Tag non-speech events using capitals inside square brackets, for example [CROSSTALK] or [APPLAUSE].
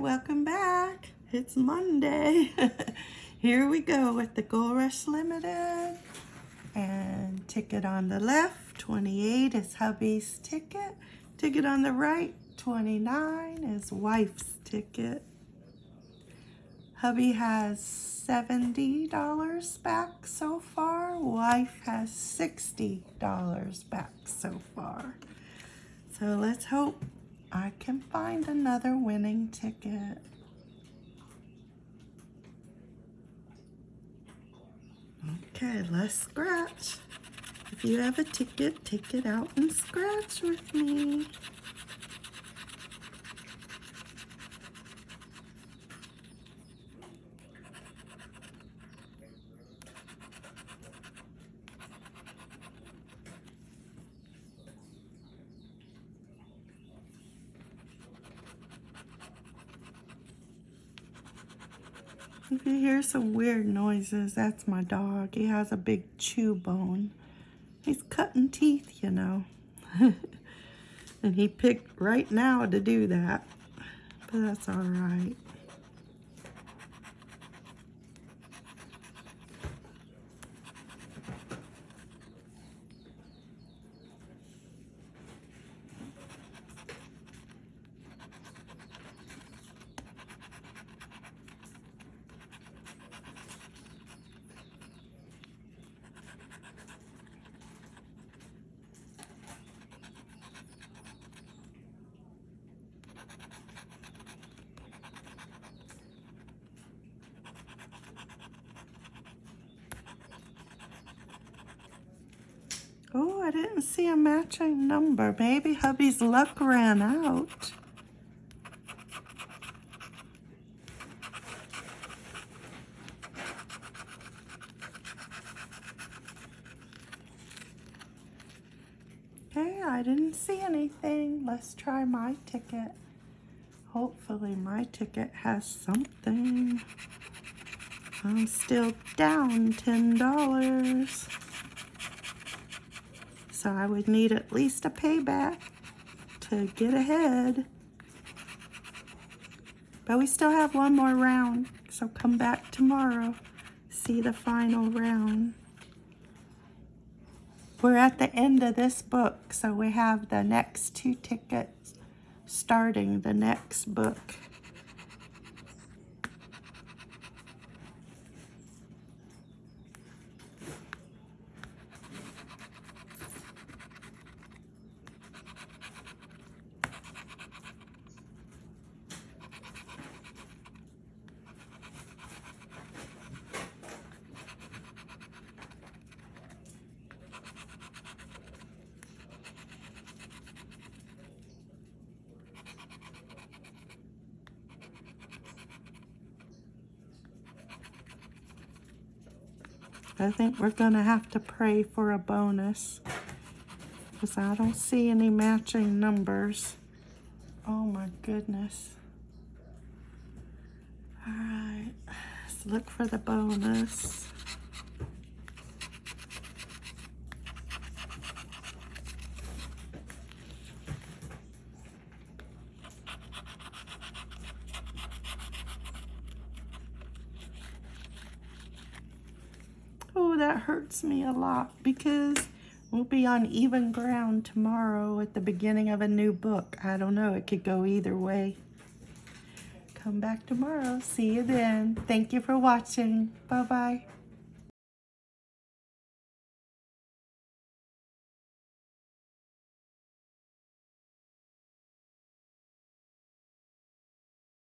welcome back. It's Monday. [LAUGHS] Here we go with the Gold Rush Limited. And ticket on the left, 28 is hubby's ticket. Ticket on the right, 29 is wife's ticket. Hubby has $70 back so far. Wife has $60 back so far. So let's hope I can find another winning ticket. Okay, let's scratch. If you have a ticket, take it out and scratch with me. If you hear some weird noises, that's my dog. He has a big chew bone. He's cutting teeth, you know. [LAUGHS] and he picked right now to do that. But that's all right. Oh, I didn't see a matching number. Maybe hubby's luck ran out. Okay, I didn't see anything. Let's try my ticket. Hopefully my ticket has something. I'm still down $10. So I would need at least a payback to get ahead. But we still have one more round, so come back tomorrow, see the final round. We're at the end of this book, so we have the next two tickets starting the next book. I think we're going to have to pray for a bonus because I don't see any matching numbers. Oh my goodness. All right, let's look for the bonus. Oh, that hurts me a lot because we'll be on even ground tomorrow at the beginning of a new book. I don't know. It could go either way. Come back tomorrow. See you then. Thank you for watching. Bye-bye.